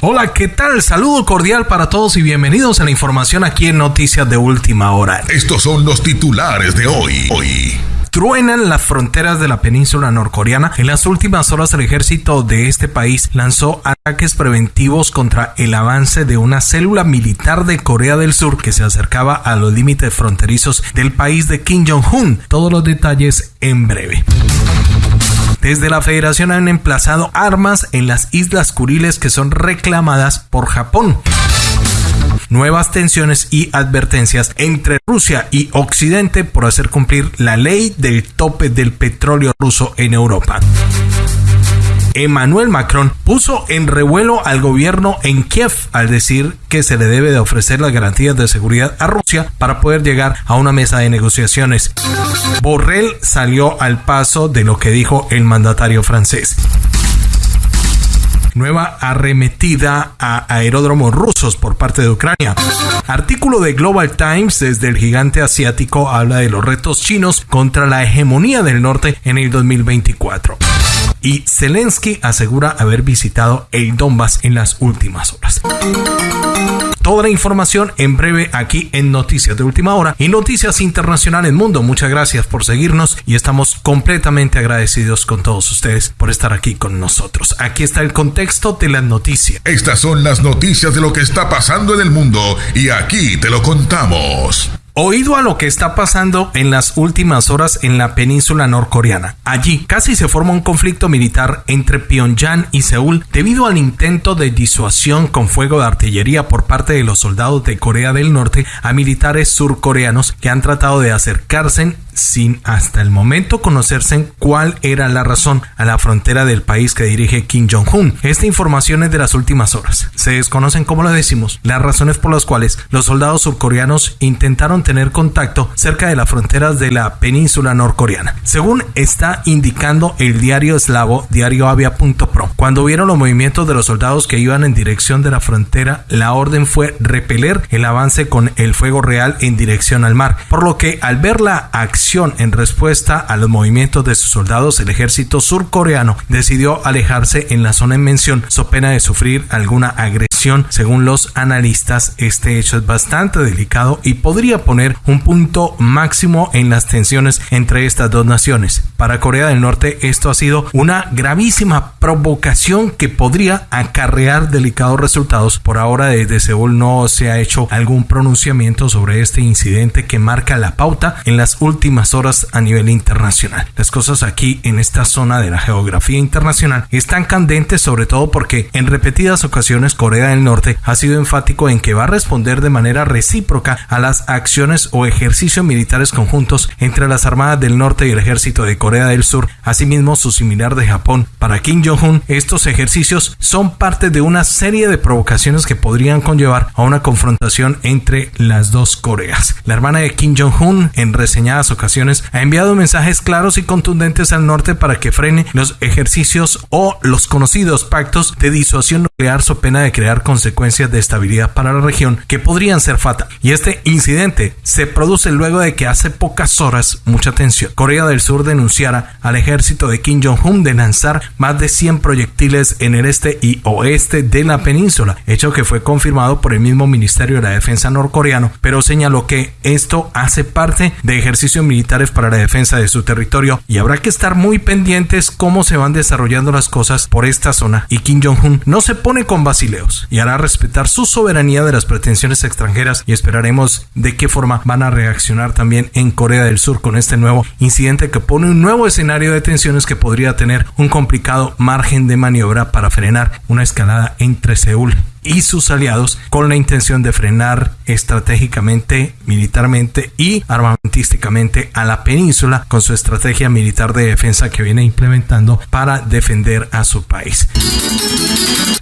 Hola, ¿qué tal? Saludo cordial para todos y bienvenidos a la información aquí en Noticias de Última Hora. Estos son los titulares de hoy. Hoy truenan las fronteras de la península norcoreana. En las últimas horas el ejército de este país lanzó ataques preventivos contra el avance de una célula militar de Corea del Sur que se acercaba a los límites fronterizos del país de Kim Jong-un. Todos los detalles en breve. Desde la federación han emplazado armas en las Islas Kuriles que son reclamadas por Japón nuevas tensiones y advertencias entre Rusia y Occidente por hacer cumplir la ley del tope del petróleo ruso en Europa. Emmanuel Macron puso en revuelo al gobierno en Kiev al decir que se le debe de ofrecer las garantías de seguridad a Rusia para poder llegar a una mesa de negociaciones. Borrell salió al paso de lo que dijo el mandatario francés nueva arremetida a aeródromos rusos por parte de Ucrania. Artículo de Global Times desde el gigante asiático habla de los retos chinos contra la hegemonía del norte en el 2024 y Zelensky asegura haber visitado el Donbass en las últimas horas. Toda la información en breve aquí en Noticias de Última Hora y Noticias Internacionales Mundo. Muchas gracias por seguirnos y estamos completamente agradecidos con todos ustedes por estar aquí con nosotros. Aquí está el contexto de las noticias. Estas son las noticias de lo que está pasando en el mundo y aquí te lo contamos. Oído a lo que está pasando en las últimas horas en la península norcoreana. Allí casi se forma un conflicto militar entre Pyongyang y Seúl debido al intento de disuasión con fuego de artillería por parte de los soldados de Corea del Norte a militares surcoreanos que han tratado de acercarse sin hasta el momento conocerse cuál era la razón a la frontera del país que dirige Kim Jong-un. Esta información es de las últimas horas. Se desconocen, como lo decimos, las razones por las cuales los soldados surcoreanos intentaron tener contacto cerca de las fronteras de la península norcoreana. Según está indicando el diario eslavo diarioavia.pro, cuando vieron los movimientos de los soldados que iban en dirección de la frontera, la orden fue repeler el avance con el fuego real en dirección al mar, por lo que al ver la acción en respuesta a los movimientos de sus soldados, el ejército surcoreano decidió alejarse en la zona en mención, so pena de sufrir alguna agresión. Según los analistas, este hecho es bastante delicado y podría poner un punto máximo en las tensiones entre estas dos naciones. Para Corea del Norte, esto ha sido una gravísima provocación que podría acarrear delicados resultados. Por ahora, desde Seúl no se ha hecho algún pronunciamiento sobre este incidente que marca la pauta en las últimas horas a nivel internacional. Las cosas aquí en esta zona de la geografía internacional están candentes sobre todo porque en repetidas ocasiones Corea del Norte ha sido enfático en que va a responder de manera recíproca a las acciones o ejercicios militares conjuntos entre las armadas del norte y el ejército de Corea del Sur, asimismo su similar de Japón. Para Kim Jong-un, estos ejercicios son parte de una serie de provocaciones que podrían conllevar a una confrontación entre las dos Coreas. La hermana de Kim Jong-un, en reseñadas ocasiones, ha enviado mensajes claros y contundentes al norte para que frene los ejercicios o los conocidos pactos de disuasión nuclear so pena de crear consecuencias de estabilidad para la región que podrían ser fatales. Y este incidente se produce luego de que hace pocas horas, mucha tensión, Corea del Sur denunciara al ejército de Kim Jong-un de lanzar más de 100 proyectiles en el este y oeste de la península, hecho que fue confirmado por el mismo Ministerio de la Defensa norcoreano, pero señaló que esto hace parte de ejercicio militar militares para la defensa de su territorio y habrá que estar muy pendientes cómo se van desarrollando las cosas por esta zona y Kim Jong-un no se pone con basileos y hará respetar su soberanía de las pretensiones extranjeras y esperaremos de qué forma van a reaccionar también en Corea del Sur con este nuevo incidente que pone un nuevo escenario de tensiones que podría tener un complicado margen de maniobra para frenar una escalada entre Seúl y sus aliados con la intención de frenar estratégicamente, militarmente y armamentísticamente a la península con su estrategia militar de defensa que viene implementando para defender a su país.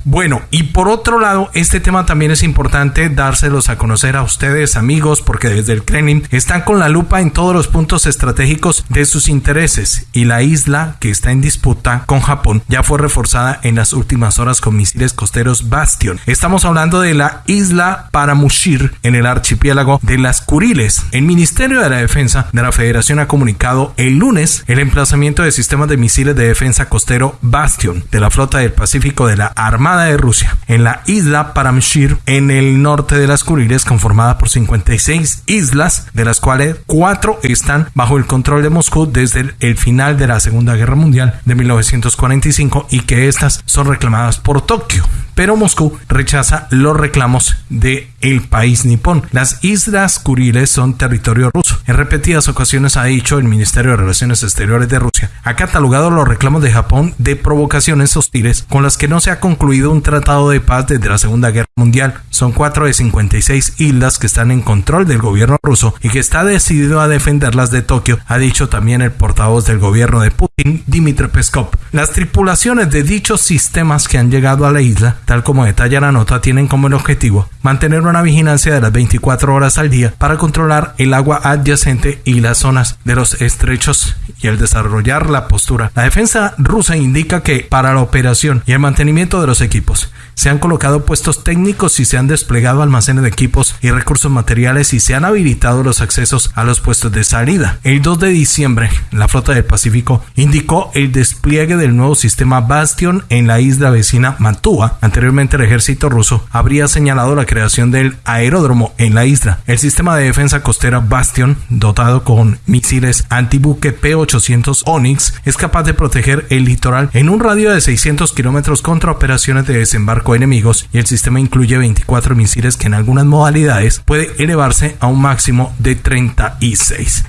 Bueno, y por otro lado, este tema también es importante dárselos a conocer a ustedes, amigos, porque desde el Kremlin están con la lupa en todos los puntos estratégicos de sus intereses y la isla que está en disputa con Japón ya fue reforzada en las últimas horas con misiles costeros Bastion. Estamos hablando de la isla Paramushir en el archipiélago de las Kuriles. El Ministerio de la Defensa de la Federación ha comunicado el lunes el emplazamiento de sistemas de misiles de defensa costero Bastion de la flota del Pacífico de la Armada de Rusia en la isla Paramshir en el norte de las Kuriles conformada por 56 islas de las cuales cuatro están bajo el control de Moscú desde el final de la Segunda Guerra Mundial de 1945 y que estas son reclamadas por Tokio pero Moscú rechaza los reclamos de el país nipón. Las islas Kuriles son territorio ruso. En repetidas ocasiones ha dicho el Ministerio de Relaciones Exteriores de Rusia, ha catalogado los reclamos de Japón de provocaciones hostiles con las que no se ha concluido un tratado de paz desde la Segunda Guerra Mundial. Son cuatro de 56 islas que están en control del gobierno ruso y que está decidido a defenderlas de Tokio, ha dicho también el portavoz del gobierno de Putin, Dmitry Peskov. Las tripulaciones de dichos sistemas que han llegado a la isla tal como detalla la nota, tienen como el objetivo mantener una vigilancia de las 24 horas al día para controlar el agua adyacente y las zonas de los estrechos y el desarrollar la postura. La defensa rusa indica que para la operación y el mantenimiento de los equipos se han colocado puestos técnicos y se han desplegado almacenes de equipos y recursos materiales y se han habilitado los accesos a los puestos de salida. El 2 de diciembre, la flota del Pacífico indicó el despliegue del nuevo sistema Bastion en la isla vecina Mantua. Anteriormente el ejército ruso habría señalado la creación del aeródromo en la isla. El sistema de defensa costera Bastion, dotado con misiles antibuque P-800 Onyx, es capaz de proteger el litoral en un radio de 600 kilómetros contra operaciones de desembarco enemigos y el sistema incluye 24 misiles que en algunas modalidades puede elevarse a un máximo de 36.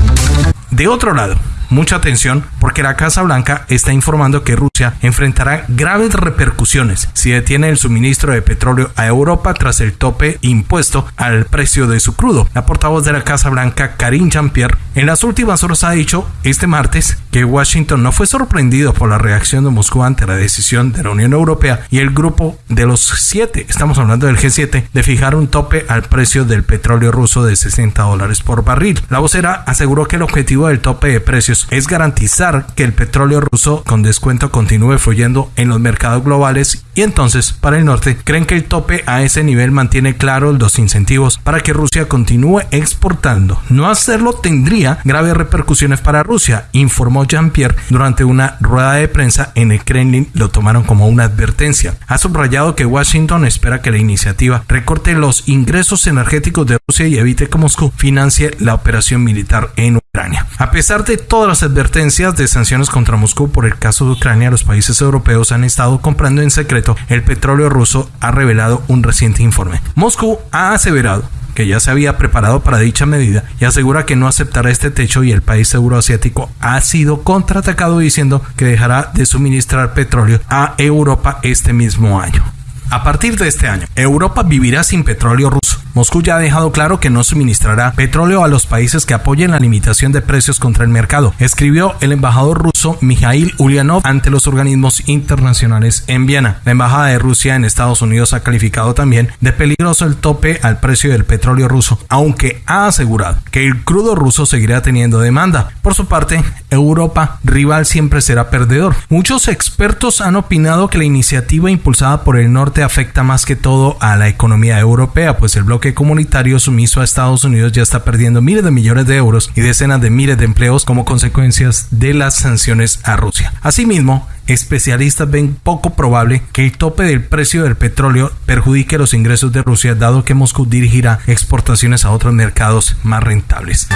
De otro lado, mucha atención porque la Casa Blanca está informando que Rusia enfrentará graves repercusiones si detiene el suministro de petróleo a Europa tras el tope impuesto al precio de su crudo. La portavoz de la Casa Blanca, Karine Jean-Pierre, en las últimas horas ha dicho este martes Washington no fue sorprendido por la reacción de Moscú ante la decisión de la Unión Europea y el grupo de los siete, estamos hablando del G7, de fijar un tope al precio del petróleo ruso de 60 dólares por barril. La vocera aseguró que el objetivo del tope de precios es garantizar que el petróleo ruso con descuento continúe fluyendo en los mercados globales y entonces para el norte creen que el tope a ese nivel mantiene claros los incentivos para que Rusia continúe exportando. No hacerlo tendría graves repercusiones para Rusia, informó Jean-Pierre durante una rueda de prensa en el Kremlin, lo tomaron como una advertencia. Ha subrayado que Washington espera que la iniciativa recorte los ingresos energéticos de Rusia y evite que Moscú financie la operación militar en Ucrania. A pesar de todas las advertencias de sanciones contra Moscú por el caso de Ucrania, los países europeos han estado comprando en secreto el petróleo ruso, ha revelado un reciente informe. Moscú ha aseverado que ya se había preparado para dicha medida y asegura que no aceptará este techo y el país euroasiático ha sido contraatacado diciendo que dejará de suministrar petróleo a Europa este mismo año. A partir de este año, Europa vivirá sin petróleo ruso. Moscú ya ha dejado claro que no suministrará petróleo a los países que apoyen la limitación de precios contra el mercado, escribió el embajador ruso Mikhail Ulyanov ante los organismos internacionales en Viena. La embajada de Rusia en Estados Unidos ha calificado también de peligroso el tope al precio del petróleo ruso, aunque ha asegurado que el crudo ruso seguirá teniendo demanda. Por su parte, Europa, rival siempre será perdedor. Muchos expertos han opinado que la iniciativa impulsada por el norte afecta más que todo a la economía europea, pues el bloque comunitario sumiso a Estados Unidos ya está perdiendo miles de millones de euros y decenas de miles de empleos como consecuencias de las sanciones a Rusia. Asimismo, especialistas ven poco probable que el tope del precio del petróleo perjudique los ingresos de Rusia, dado que Moscú dirigirá exportaciones a otros mercados más rentables.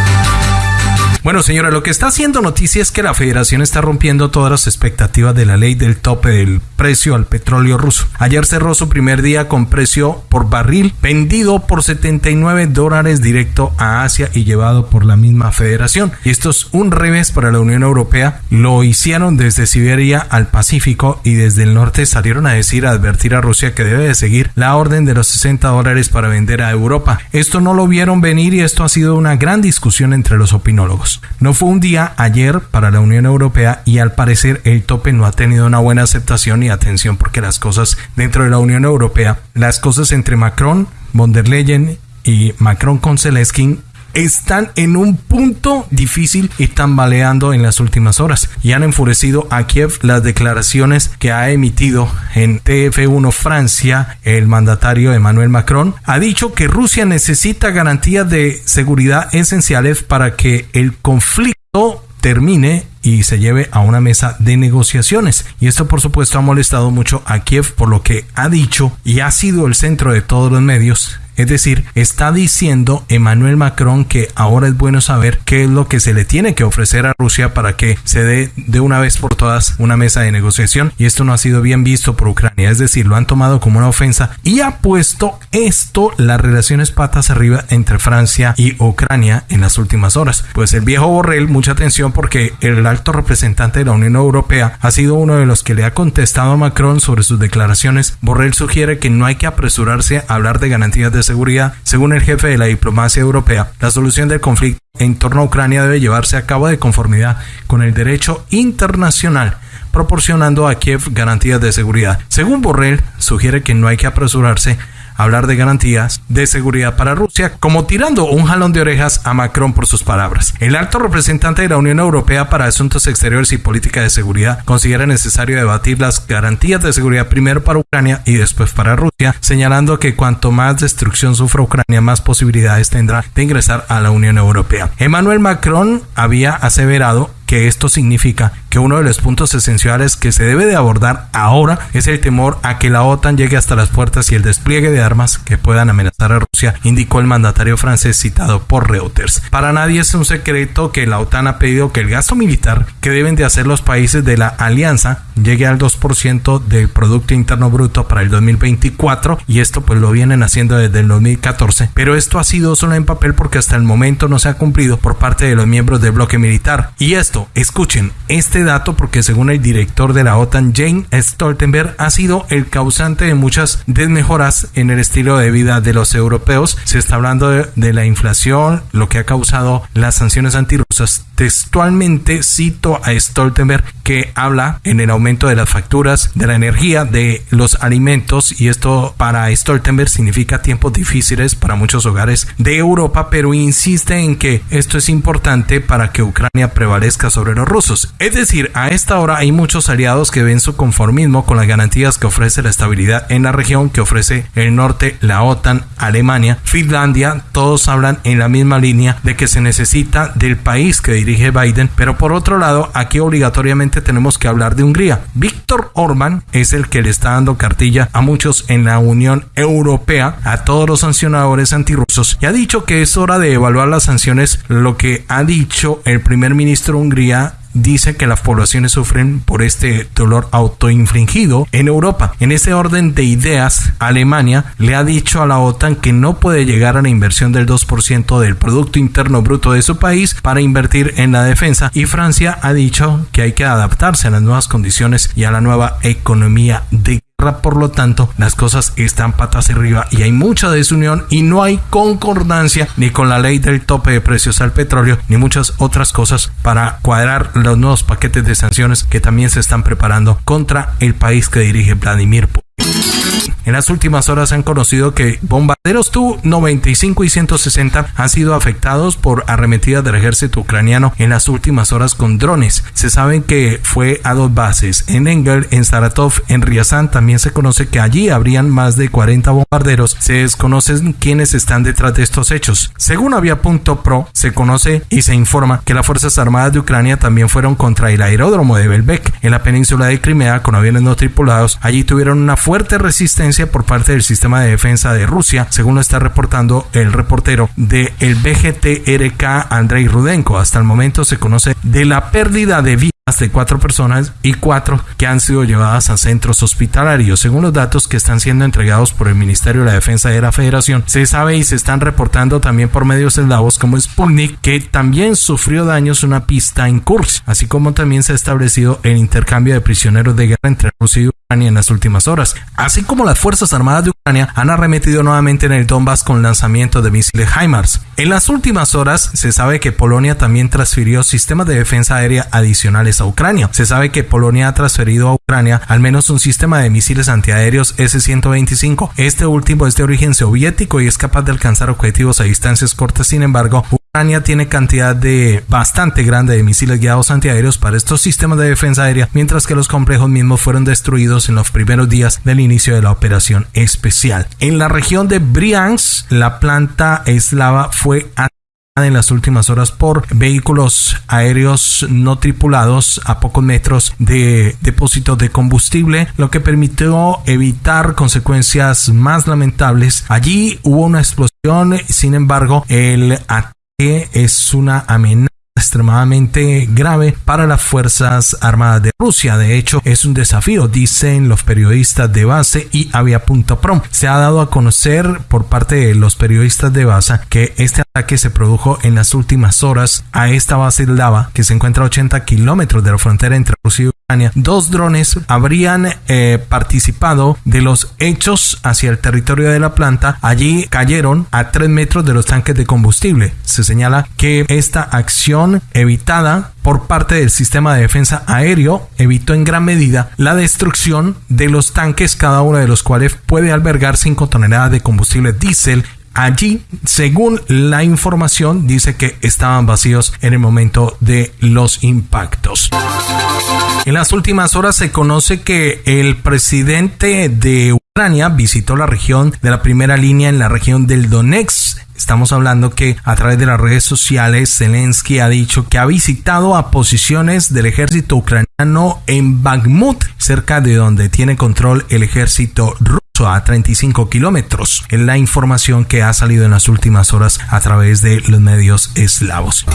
Bueno, señora, lo que está haciendo noticia es que la federación está rompiendo todas las expectativas de la ley del tope del precio al petróleo ruso. Ayer cerró su primer día con precio por barril vendido por 79 dólares directo a Asia y llevado por la misma federación. Y esto es un revés para la Unión Europea. Lo hicieron desde Siberia al Pacífico y desde el norte salieron a decir, a advertir a Rusia que debe de seguir la orden de los 60 dólares para vender a Europa. Esto no lo vieron venir y esto ha sido una gran discusión entre los opinólogos. No fue un día ayer para la Unión Europea y al parecer el tope no ha tenido una buena aceptación y atención porque las cosas dentro de la Unión Europea, las cosas entre Macron, von der Leyen y Macron con Zelensky están en un punto difícil y tambaleando en las últimas horas y han enfurecido a Kiev las declaraciones que ha emitido en TF1 Francia el mandatario Emmanuel Macron ha dicho que Rusia necesita garantías de seguridad esenciales para que el conflicto termine y se lleve a una mesa de negociaciones. Y esto por supuesto ha molestado mucho a Kiev por lo que ha dicho y ha sido el centro de todos los medios es decir, está diciendo Emmanuel Macron que ahora es bueno saber qué es lo que se le tiene que ofrecer a Rusia para que se dé de una vez por todas una mesa de negociación y esto no ha sido bien visto por Ucrania, es decir, lo han tomado como una ofensa y ha puesto esto las relaciones patas arriba entre Francia y Ucrania en las últimas horas. Pues el viejo Borrell, mucha atención porque el alto representante de la Unión Europea ha sido uno de los que le ha contestado a Macron sobre sus declaraciones. Borrell sugiere que no hay que apresurarse a hablar de garantías de seguridad. Según el jefe de la diplomacia europea, la solución del conflicto en torno a Ucrania debe llevarse a cabo de conformidad con el derecho internacional proporcionando a Kiev garantías de seguridad. Según Borrell, sugiere que no hay que apresurarse hablar de garantías de seguridad para Rusia, como tirando un jalón de orejas a Macron por sus palabras. El alto representante de la Unión Europea para Asuntos Exteriores y Política de Seguridad considera necesario debatir las garantías de seguridad primero para Ucrania y después para Rusia, señalando que cuanto más destrucción sufra Ucrania, más posibilidades tendrá de ingresar a la Unión Europea. Emmanuel Macron había aseverado que esto significa que uno de los puntos esenciales que se debe de abordar ahora es el temor a que la OTAN llegue hasta las puertas y el despliegue de armas que puedan amenazar a Rusia, indicó el mandatario francés citado por Reuters. Para nadie es un secreto que la OTAN ha pedido que el gasto militar que deben de hacer los países de la alianza llegue al 2% del Producto Interno Bruto para el 2024 y esto pues lo vienen haciendo desde el 2014, pero esto ha sido solo en papel porque hasta el momento no se ha cumplido por parte de los miembros del bloque militar. Y esto escuchen este dato porque según el director de la OTAN, Jane Stoltenberg, ha sido el causante de muchas desmejoras en el estilo de vida de los europeos. Se está hablando de, la inflación, lo que ha causado las sanciones antirrusas. Textualmente cito a Stoltenberg que habla en el aumento de las facturas de la energía, de los alimentos y esto para Stoltenberg significa tiempos difíciles para muchos hogares de Europa, pero insiste en que esto es importante para que Ucrania prevalezca sobre los rusos. Es decir, a esta hora hay muchos aliados que ven su conformismo con las garantías que ofrece la estabilidad en la región que ofrece el norte, la OTAN, Alemania, Finlandia, todos hablan en la misma línea de que se necesita del país que dirige Biden, pero por otro lado, aquí obligatoriamente tenemos que hablar de Hungría. Víctor Orban es el que le está dando cartilla a muchos en la Unión Europea, a todos los sancionadores antirrusos, y ha dicho que es hora de evaluar las sanciones, lo que ha dicho el primer ministro húngaro dice que las poblaciones sufren por este dolor autoinfligido en Europa. En ese orden de ideas, Alemania le ha dicho a la OTAN que no puede llegar a la inversión del 2% del Producto Interno Bruto de su país para invertir en la defensa y Francia ha dicho que hay que adaptarse a las nuevas condiciones y a la nueva economía de por lo tanto, las cosas están patas arriba y hay mucha desunión y no hay concordancia ni con la ley del tope de precios al petróleo ni muchas otras cosas para cuadrar los nuevos paquetes de sanciones que también se están preparando contra el país que dirige Vladimir Putin. En las últimas horas han conocido que bombarderos Tu-95 y 160 han sido afectados por arremetidas del ejército ucraniano en las últimas horas con drones. Se sabe que fue a dos bases, en Engel, en Saratov, en Ryazan. También se conoce que allí habrían más de 40 bombarderos. Se desconocen quiénes están detrás de estos hechos. Según Avia.pro, se conoce y se informa que las Fuerzas Armadas de Ucrania también fueron contra el aeródromo de Belbek en la península de Crimea con aviones no tripulados. Allí tuvieron una fuerte resistencia por parte del sistema de defensa de Rusia, según lo está reportando el reportero de el BGTRK Andrei Rudenko. Hasta el momento se conoce de la pérdida de vidas de cuatro personas y cuatro que han sido llevadas a centros hospitalarios. Según los datos que están siendo entregados por el Ministerio de la Defensa de la Federación, se sabe y se están reportando también por medios eslavos como Sputnik que también sufrió daños una pista en Kursk, así como también se ha establecido el intercambio de prisioneros de guerra entre Rusia y en las últimas horas, así como las Fuerzas Armadas de Ucrania han arremetido nuevamente en el Donbass con lanzamiento de misiles HIMARS. En las últimas horas se sabe que Polonia también transfirió sistemas de defensa aérea adicionales a Ucrania. Se sabe que Polonia ha transferido a Ucrania al menos un sistema de misiles antiaéreos S-125. Este último es de origen soviético y es capaz de alcanzar objetivos a distancias cortas. Sin embargo, Ucrania tiene cantidad de bastante grande de misiles guiados antiaéreos para estos sistemas de defensa aérea, mientras que los complejos mismos fueron destruidos en los primeros días del inicio de la operación especial. En la región de Briansk, la planta eslava fue en las últimas horas por vehículos aéreos no tripulados a pocos metros de depósito de combustible, lo que permitió evitar consecuencias más lamentables. Allí hubo una explosión, sin embargo, el ataque es una amenaza extremadamente grave para las Fuerzas Armadas de Rusia. De hecho, es un desafío, dicen los periodistas de base y avia.prom. Se ha dado a conocer por parte de los periodistas de base que este ataque se produjo en las últimas horas a esta base de lava que se encuentra a 80 kilómetros de la frontera entre Rusia y Ucrania. Dos drones habrían eh, participado de los hechos hacia el territorio de la planta. Allí cayeron a 3 metros de los tanques de combustible. Se señala que esta acción evitada por parte del sistema de defensa aéreo evitó en gran medida la destrucción de los tanques, cada uno de los cuales puede albergar 5 toneladas de combustible diésel Allí, según la información, dice que estaban vacíos en el momento de los impactos. En las últimas horas se conoce que el presidente de Ucrania visitó la región de la primera línea en la región del Donetsk Estamos hablando que a través de las redes sociales Zelensky ha dicho que ha visitado a posiciones del ejército ucraniano en Bakhmut, cerca de donde tiene control el ejército ruso a 35 kilómetros. Es la información que ha salido en las últimas horas a través de los medios eslavos.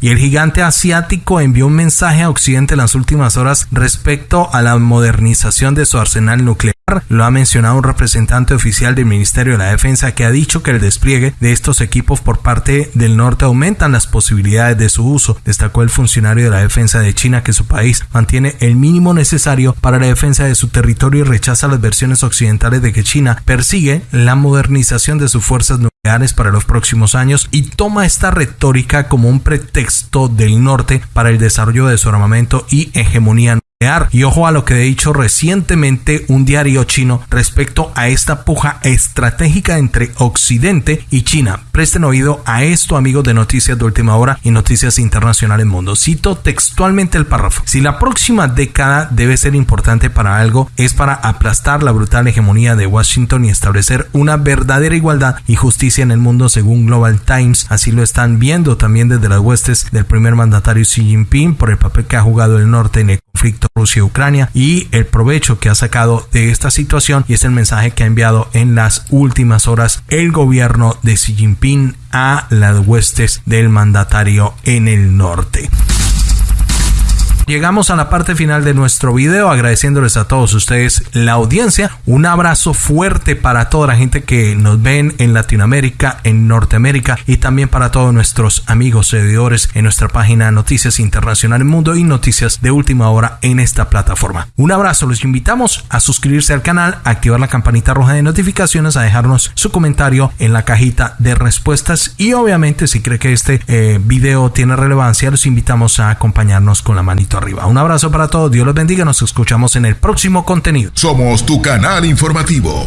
Y el gigante asiático envió un mensaje a Occidente en las últimas horas respecto a la modernización de su arsenal nuclear lo ha mencionado un representante oficial del Ministerio de la Defensa que ha dicho que el despliegue de estos equipos por parte del norte aumentan las posibilidades de su uso. Destacó el funcionario de la defensa de China que su país mantiene el mínimo necesario para la defensa de su territorio y rechaza las versiones occidentales de que China persigue la modernización de sus fuerzas nucleares para los próximos años y toma esta retórica como un pretexto del norte para el desarrollo de su armamento y hegemonía y ojo a lo que he dicho recientemente un diario chino respecto a esta puja estratégica entre Occidente y China. Presten oído a esto, amigos de Noticias de Última Hora y Noticias Internacionales Mundo. Cito textualmente el párrafo. Si la próxima década debe ser importante para algo, es para aplastar la brutal hegemonía de Washington y establecer una verdadera igualdad y justicia en el mundo según Global Times. Así lo están viendo también desde las huestes del primer mandatario Xi Jinping por el papel que ha jugado el norte en el conflicto Rusia-Ucrania y el provecho que ha sacado de esta situación y es el mensaje que ha enviado en las últimas horas el gobierno de Xi Jinping a las huestes del mandatario en el norte. Llegamos a la parte final de nuestro video agradeciéndoles a todos ustedes la audiencia. Un abrazo fuerte para toda la gente que nos ven en Latinoamérica, en Norteamérica y también para todos nuestros amigos seguidores en nuestra página Noticias Internacionales Mundo y Noticias de Última Hora en esta plataforma. Un abrazo, los invitamos a suscribirse al canal, a activar la campanita roja de notificaciones, a dejarnos su comentario en la cajita de respuestas y obviamente si cree que este eh, video tiene relevancia, los invitamos a acompañarnos con la manito arriba. Un abrazo para todos, Dios los bendiga, nos escuchamos en el próximo contenido. Somos tu canal informativo.